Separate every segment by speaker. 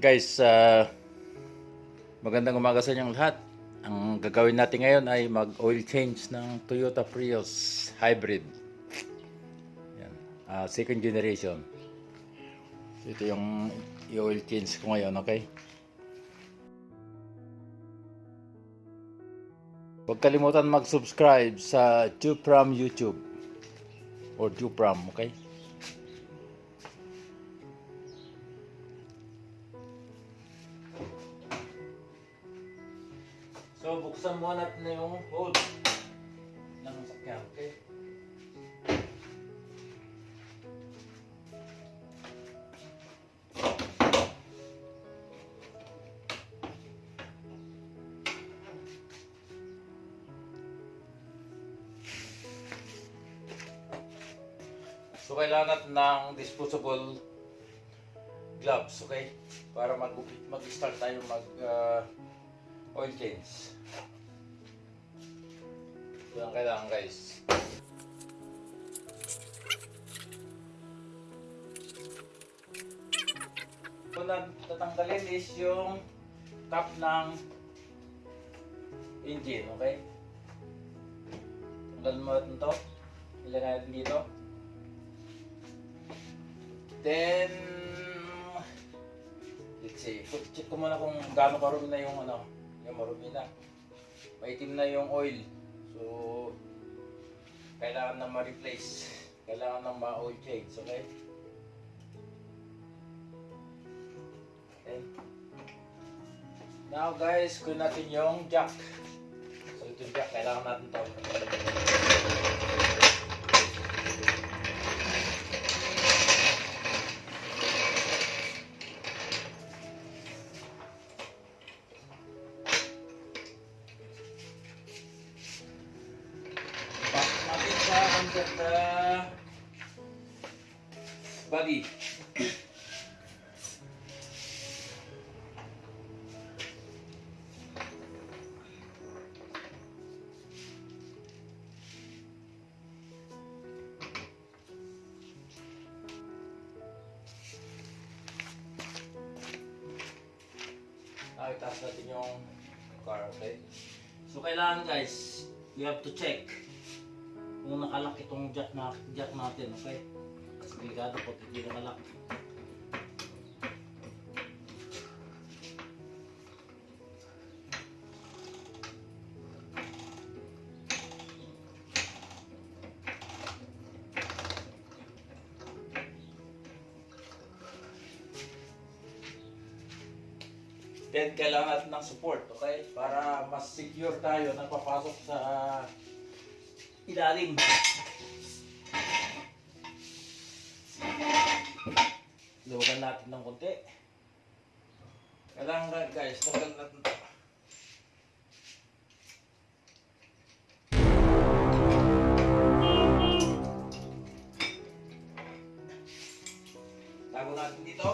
Speaker 1: Guys, uh, magandang umaga sa inyong lahat. Ang gagawin natin ngayon ay mag-oil change ng Toyota Prius Hybrid. Yan. Ah, second generation. Ito yung i-oil change ko ngayon, okay? Huwag kalimutan mag-subscribe sa Jupram YouTube or Jupram, okay? So, buksan mo natin na yung hood ng sakyan, okay? So, kailangan natin ng disposable gloves, okay? Para mag- mag-start tayo mag uh, oil change. Ito ang kailangan guys. Ito na tatanggalin is yung top ng engine, okay? Tanggalin mo natin ito. Ilagay natin dito. Then, let's see, check ko muna kung gaano karumi na yung ano, yung marumi na. Maitim na yung oil. So, kailangan na ma-replace. Kailangan na ma-oil change, okay? Okay. Now guys, kunin natin yung jack. So ito yung jack, kailangan natin to. Itaas natin yung car, okay? So, kailangan guys, you have to check kung nakalak itong jack, na, jack natin, okay? Kasi delikado pag hindi nakalak. Then, kailangan ng support, okay? Para mas secure tayo na papasok sa ilalim. Luwagan natin ng konti. Kailangan guys, tagal natin ito. Tago natin dito.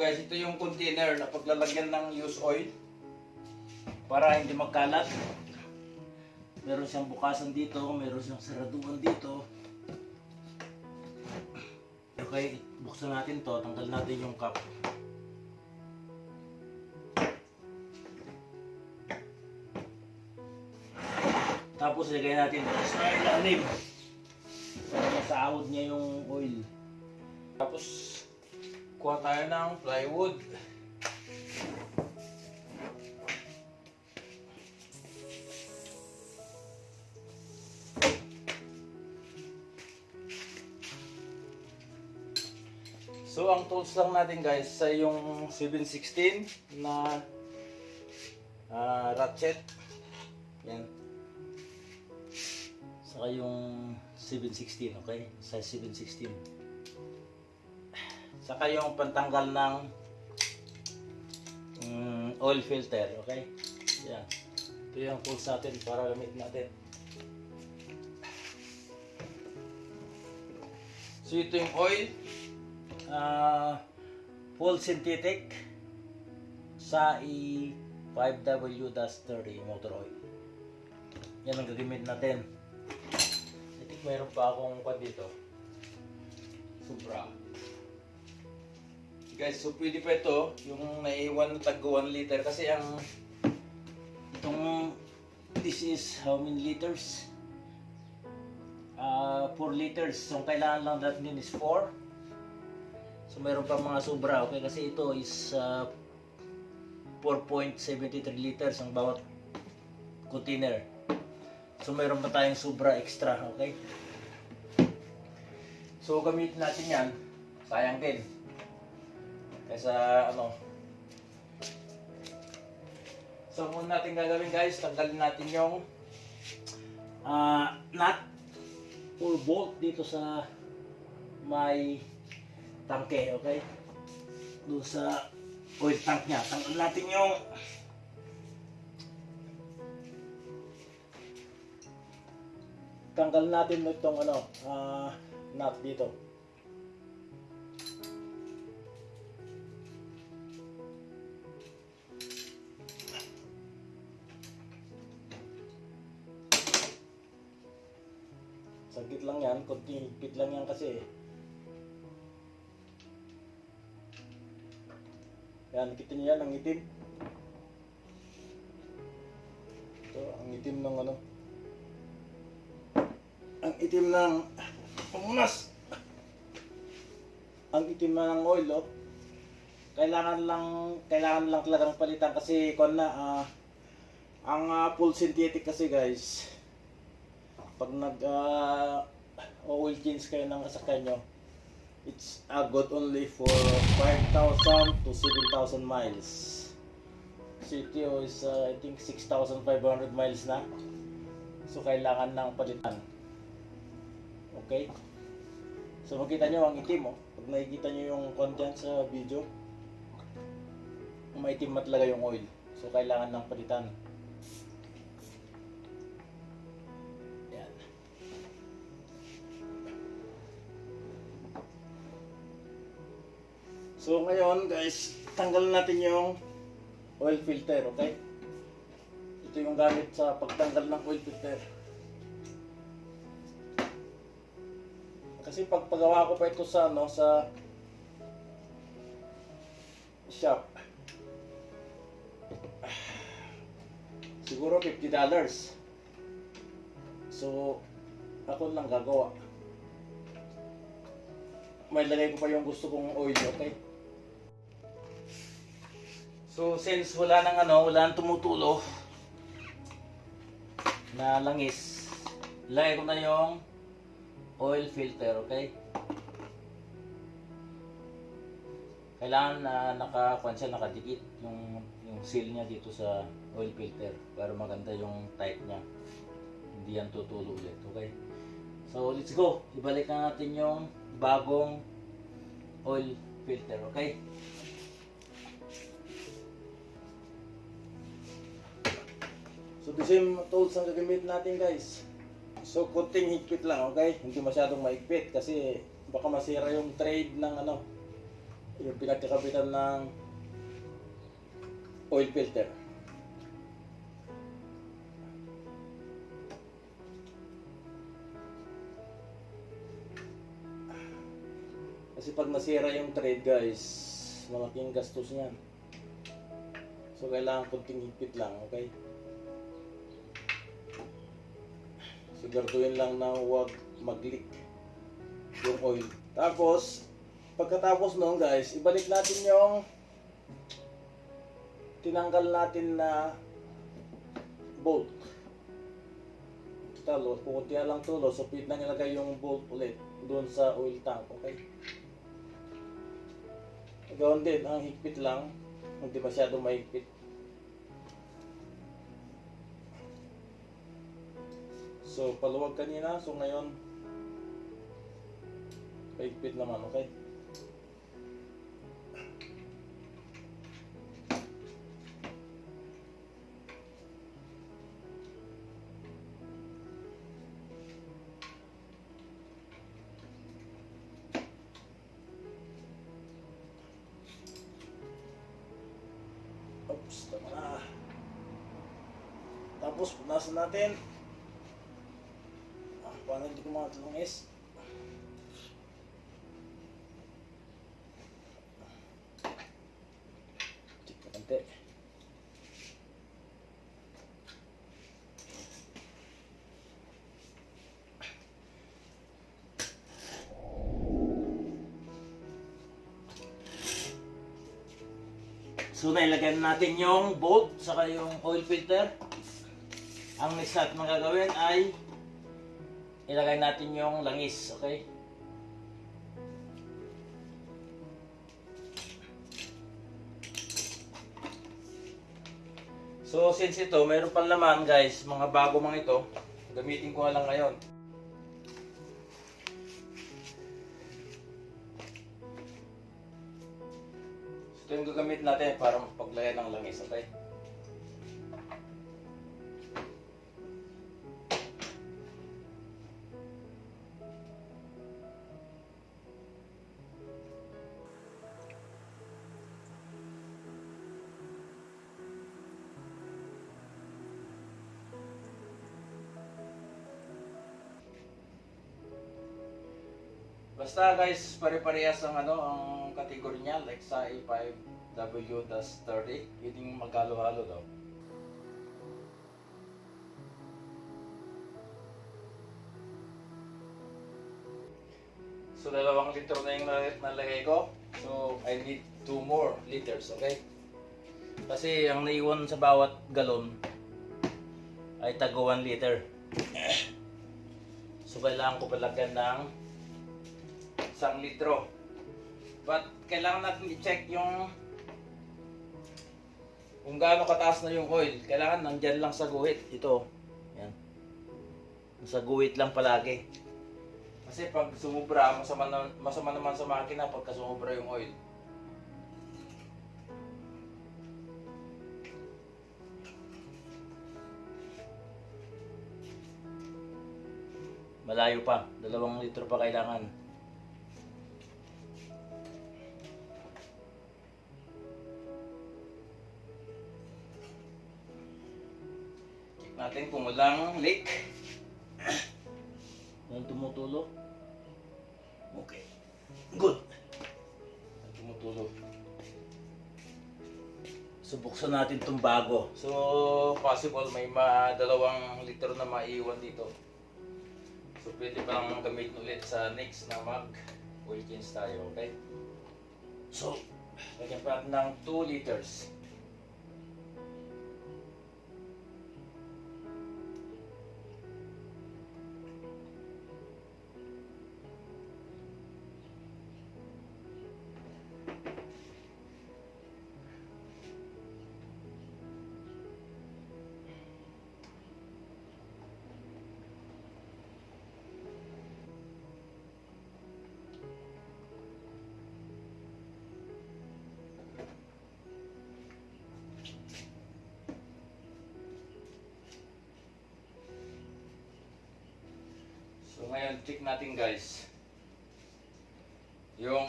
Speaker 1: Guys, ito yung container na paglalagyan ng used oil para hindi magkalat. Meron siyang bukasan dito, meron siyang saraduan dito. Okay, buksan natin to, tanggal natin yung cap. Tapos ilagay natin sa ilalim. Para masaawad niya yung oil. Tapos kuha tayo ng plywood. So ang tools lang natin guys ay yung 716 na ah, ratchet. Yan. Saka yung 716, okay? Size 716. Saka yung pantanggal ng mm, oil filter, okay? Yan. Ito yung tools natin para gamitin natin. So ito yung oil. Ah, full synthetic sa E5W-30 motor oil. Yan ang gagamit natin. I think mayroon pa akong kwan dito. Sobra. Guys, so pwede pa ito, yung naiwan na tag 1 liter kasi ang itong this is how many liters? Ah, 4 liters. So ang kailangan lang natin is 4. So mayroon pa mga sobra, okay? Kasi ito is ah, 4.73 liters ang bawat container. So mayroon pa tayong sobra extra, okay? So gamitin natin yan. Sayang din. Kaysa ano. So muna natin gagawin guys, tanggalin natin yung ah nut or bolt dito sa may tangke, okay? Doon sa oil tank niya. Tanggalin natin yung tanggal natin itong ano, ah nut dito. Lang yan, konting higpit lang yan kasi. Yan, kita niyo yan, ang itim. Ito, ang itim ng ano. Ang itim ng pamunas. Ang itim ng oil, oh. Kailangan lang, kailangan lang talagang palitan kasi kon na, ah, ang ah, full synthetic kasi guys, pag nag ah, oil change kayo ng sasakyan nyo, it's uh, good only for 5,000 to 7,000 miles. CTO is uh, I think 6,500 miles na. So kailangan ng palitan. Okay? So makita nyo ang itim oh. Pag nakikita nyo yung content sa video, maitim na yung oil. So kailangan ng palitan. So ngayon guys, tanggalin natin yung oil filter, okay? Ito yung gamit sa pagtanggal ng oil filter. Kasi pag pagawa ko pa ito sa ano sa shop. Siguro 50 dollars. So ako lang gagawa. May lagay ko pa yung gusto kong oil, okay? So since wala nang ano, wala nang tumutulo na langis, lagay ko na yung oil filter, okay? Kailangan na naka siya, nakadikit yung yung seal niya dito sa oil filter para maganda yung tight niya. Hindi yan tutulo ulit, okay? So let's go. Ibalik na natin yung bagong oil filter, okay? So the same tools ang gagamit natin guys. So kunting higpit lang, okay? Hindi masyadong maigpit kasi baka masira yung trade ng ano, yung pinagkakabitan ng oil filter. Kasi pag nasira yung trade guys, malaking gastos niyan. So kailangan kunting higpit lang, okay? Siguraduhin lang na huwag mag-leak yung oil. Tapos, pagkatapos noon guys, ibalik natin yung tinanggal natin na bolt. Talo, pukunti na lang tulo, so pit na nilagay yung bolt ulit doon sa oil tank, okay? Gawin din, ang higpit lang, hindi masyado mahigpit. So, paluwag kanina. So, ngayon, paigpit naman, okay? Oops, tama na. Tapos, punasan natin. Hindi ko mga tulungis? Check ko konti. So nailagyan natin yung bolt saka yung oil filter. Ang next natin magagawin ay ilagay natin yung langis, okay? So since ito, mayroon pang laman guys, mga bago mga ito, gamitin ko lang ngayon. So, ito yung gagamit natin para paglagay ng langis, okay? Basta guys, pare-parehas ang ano, ang category niya, like sa A5W-30, yun yung magkalo-halo daw. So, dalawang litro na yung nal- nalagay ko. So, I need two more liters, okay? Kasi ang naiwan sa bawat galon ay tago 1 liter. So, kailangan ko palagyan ng isang litro. But kailangan natin i-check yung kung gaano kataas na yung oil. Kailangan nandyan lang sa guhit. Ito. Yan. Sa guhit lang palagi. Kasi pag sumubra, masama, na, masama naman sa makina pagka sumubra yung oil. Malayo pa. Dalawang litro pa kailangan. Natin kung walang leak. Walang tumutulo. Okay. Good. Walang tumutulo. So buksan natin itong bago. So possible may ma dalawang litro na maiwan dito. So pwede pa lang gamitin ulit sa next na mag oil change tayo, okay? So, lagyan pa natin ng 2 liters. So ngayon, check natin guys. Yung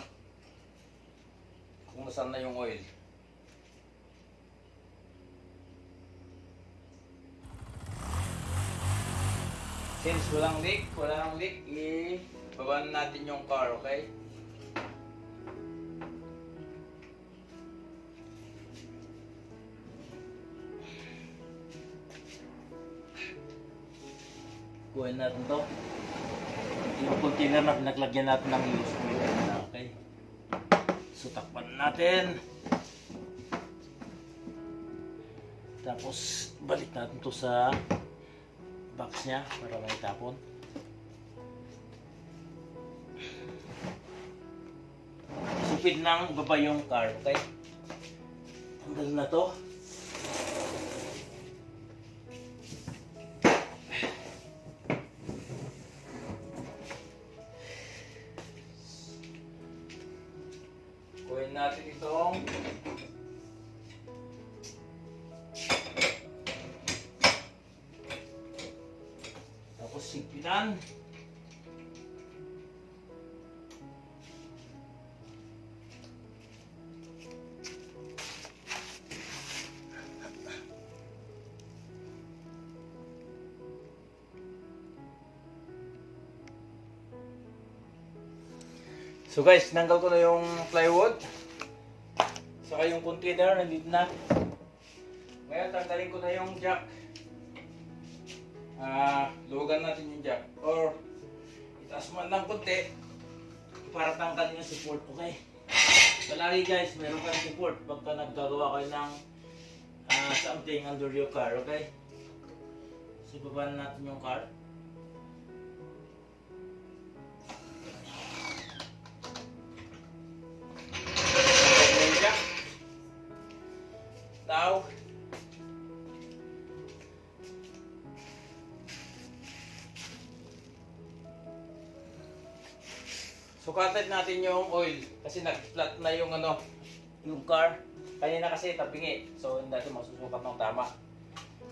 Speaker 1: kung saan na yung oil. Since walang leak, walang leak, i-baban natin yung car, okay? Kuhin natin to. Container na pinaglagyan natin ng oil. Okay. So takpan natin. Tapos balik natin to sa box niya para may tapon. Supid nang baba yung car, okay? Tanggal na to. So guys, nanggal ko na yung plywood. Saka yung container, nandito na. Ngayon, tanggalin ko na yung jack. Ah, luwagan natin yung jack. Or, itaas man ng konti para tanggalin yung support, okay? Palagi guys, meron kang support pagka nagkagawa kayo ng ah, something under your car, okay? So, baba na natin yung car. Sukatan natin yung oil kasi nag-flat na yung ano, yung car. Kanina kasi tabingi. So hindi natin masusukat ng tama.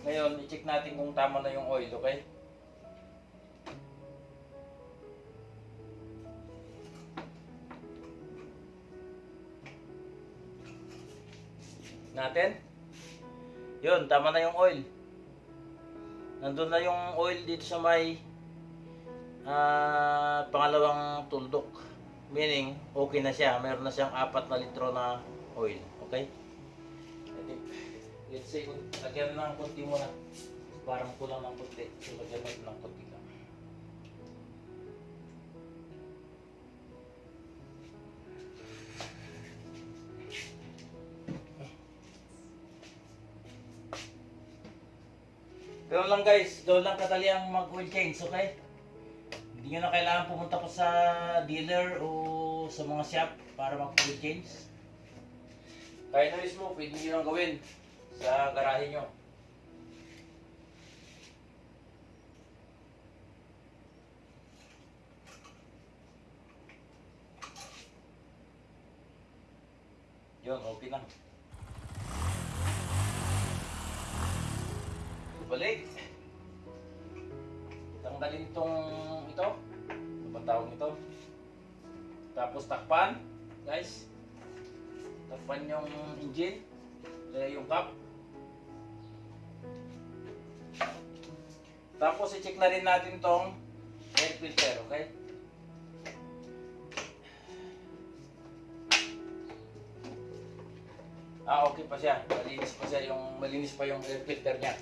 Speaker 1: Ngayon, i-check natin kung tama na yung oil, okay? Natin. Yun, tama na yung oil. Nandun na yung oil dito sa may Ah, pangalawang tuldok. Meaning, okay na siya. Meron na siyang apat na litro na oil. Okay? Let's say, lagyan ng konti muna. Parang kulang ng konti. So, lagyan natin ng konti lang. Ganun lang guys, ganun lang kadali ang mag-oil change, okay? Hindi nyo na kailangan pumunta pa sa dealer o sa mga shop para mag-oil change. Kaya na mismo, pwede nyo lang gawin sa garahe nyo. Yun, okay na. Balik. Tanggalin tong ito. Ano ba tawag ito? Tapos takpan, guys. Takpan yung engine. Kaya yung cap. Tapos i-check na rin natin tong air filter, okay? Ah, okay pa siya. Malinis pa siya yung malinis pa yung air filter niya.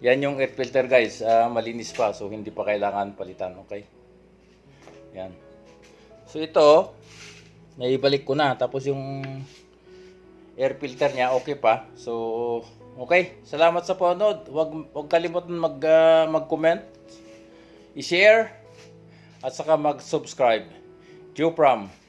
Speaker 1: Yan yung air filter guys, Ah, malinis pa so hindi pa kailangan palitan, okay? Yan. So ito, naibalik ko na tapos yung air filter niya okay pa. So okay, salamat sa panood. Wag wag kalimutan mag ah, mag-comment, i-share at saka mag-subscribe. Joe Pram.